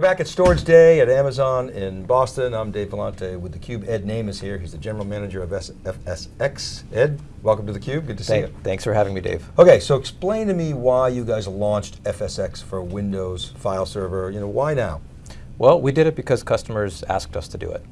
We're back at Storage Day at Amazon in Boston. I'm Dave Vellante with theCUBE. Ed Naim is here. He's the General Manager of FSX. Ed, welcome to theCUBE, good to Thank, see you. Thanks for having me, Dave. Okay, so explain to me why you guys launched FSX for Windows file server. You know, why now? Well, we did it because customers asked us to do it.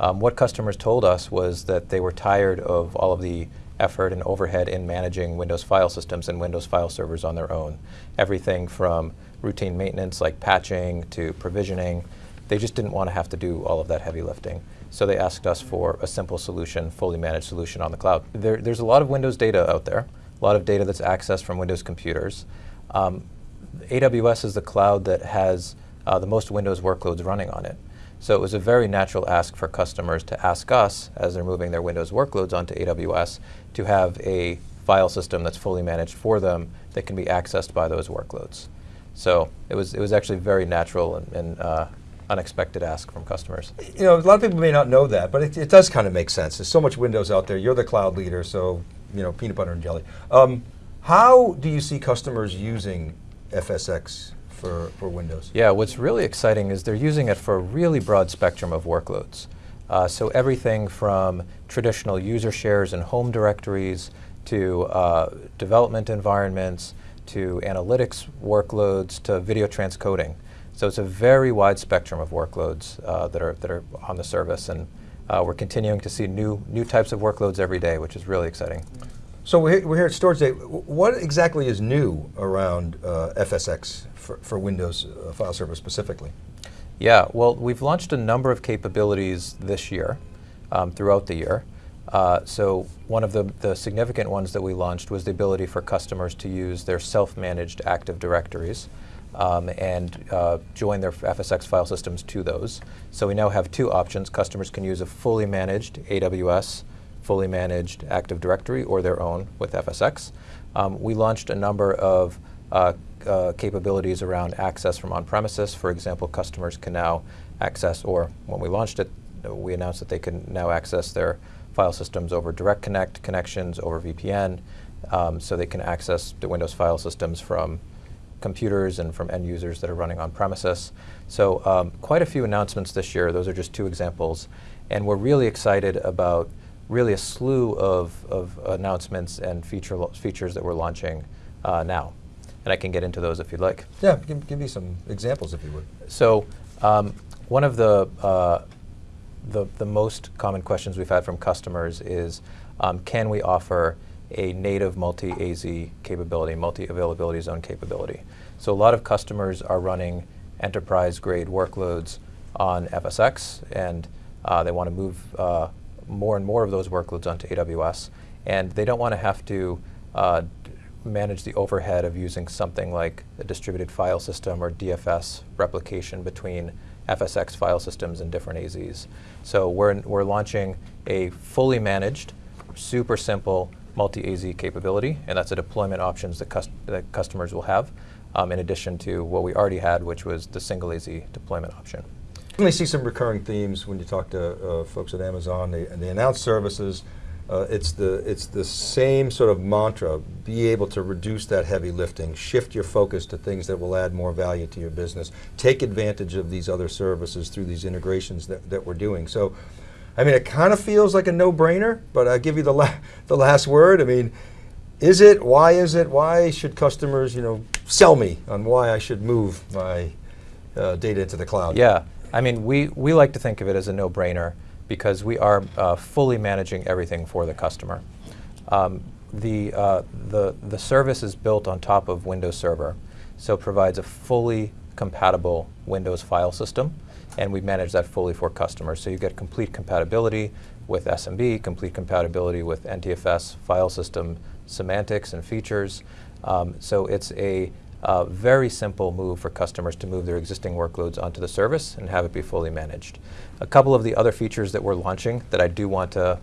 Um, what customers told us was that they were tired of all of the effort and overhead in managing Windows file systems and Windows file servers on their own. Everything from routine maintenance like patching to provisioning. They just didn't want to have to do all of that heavy lifting. So they asked us for a simple solution, fully managed solution on the cloud. There, there's a lot of Windows data out there, a lot of data that's accessed from Windows computers. Um, AWS is the cloud that has uh, the most Windows workloads running on it. So it was a very natural ask for customers to ask us, as they're moving their Windows workloads onto AWS, to have a file system that's fully managed for them that can be accessed by those workloads. So it was, it was actually very natural and, and uh, unexpected ask from customers. You know, a lot of people may not know that, but it, it, does kind of make sense. There's so much Windows out there. You're the cloud leader, so, you know, peanut butter and jelly. Um, how do you see customers using FSX for, for Windows? Yeah, what's really exciting is they're using it for a really broad spectrum of workloads. Uh, so everything from traditional user shares and home directories to uh, development environments, to analytics workloads, to video transcoding. So it's a very wide spectrum of workloads uh, that, are, that are on the service and uh, we're continuing to see new, new types of workloads every day, which is really exciting. So we're here, we're here at Storage Day. What exactly is new around uh, FSX for, for Windows uh, file server specifically? Yeah, well, we've launched a number of capabilities this year, um, throughout the year. Uh, so one of the, the significant ones that we launched was the ability for customers to use their self-managed Active Directories um, and uh, join their FSX file systems to those. So we now have two options. Customers can use a fully managed AWS, fully managed Active Directory, or their own with FSX. Um, we launched a number of uh, uh, capabilities around access from on-premises. For example, customers can now access, or when we launched it, we announced that they can now access their file systems over Direct Connect connections, over VPN, um, so they can access the Windows file systems from computers and from end users that are running on premises. So um, quite a few announcements this year. Those are just two examples. And we're really excited about really a slew of, of announcements and feature features that we're launching uh, now. And I can get into those if you'd like. Yeah, give, give me some examples if you would. So um, one of the uh, the, the most common questions we've had from customers is, um, can we offer a native multi-AZ capability, multi-availability zone capability? So a lot of customers are running enterprise-grade workloads on FSX, and uh, they want to move uh, more and more of those workloads onto AWS, and they don't want to have to uh, manage the overhead of using something like a distributed file system or DFS replication between FSX file systems and different AZs. So we're, we're launching a fully managed, super simple multi-AZ capability, and that's a deployment options that, cust that customers will have, um, in addition to what we already had, which was the single AZ deployment option. I see some recurring themes when you talk to uh, folks at Amazon. They, they announce services, uh, it's the it's the same sort of mantra. Be able to reduce that heavy lifting, shift your focus to things that will add more value to your business. Take advantage of these other services through these integrations that, that we're doing. So, I mean, it kind of feels like a no-brainer, but I'll give you the, la the last word. I mean, is it, why is it, why should customers, you know, sell me on why I should move my uh, data into the cloud? Yeah, I mean, we, we like to think of it as a no-brainer because we are uh, fully managing everything for the customer. Um, the, uh, the, the service is built on top of Windows Server, so it provides a fully compatible Windows file system, and we manage that fully for customers. So you get complete compatibility with SMB, complete compatibility with NTFS file system semantics and features. Um, so it's a uh, very simple move for customers to move their existing workloads onto the service and have it be fully managed. A couple of the other features that we're launching that I do want to,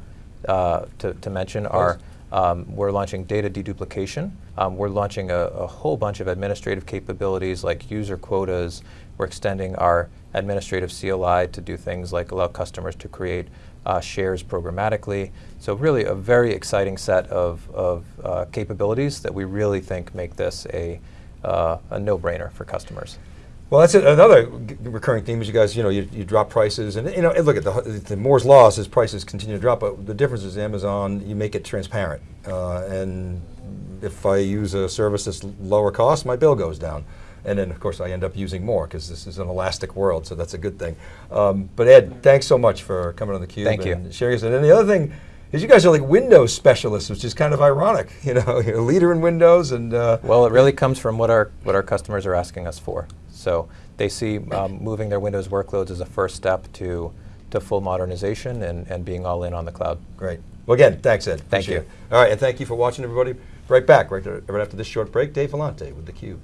uh, to, to, mention are um, we're launching data deduplication. Um, we're launching a, a, whole bunch of administrative capabilities like user quotas. We're extending our administrative CLI to do things like allow customers to create uh, shares programmatically. So really a very exciting set of, of uh, capabilities that we really think make this a uh, a no-brainer for customers. Well, that's a- another recurring theme is you guys, you know, you, you drop prices and, you know, look at the, the Moore's Law says prices continue to drop, but the difference is Amazon, you make it transparent. Uh, and if I use a service that's lower cost, my bill goes down. And then, of course, I end up using more because this is an elastic world, so that's a good thing. Um, but Ed, thanks so much for coming on theCUBE Thank you. sharing us. And then the other thing is you guys are like Windows specialists, which is kind of ironic. You know, you're a leader in Windows and uh, Well, it really comes from what our, what our customers are asking us for. So they see um, moving their Windows workloads as a first step to, to full modernization and, and being all in on the cloud. Great. Well, again, thanks, Ed. Thank Appreciate you. it. All right, and thank you for watching, everybody. Right back, right, right after this short break, Dave Vellante with theCUBE.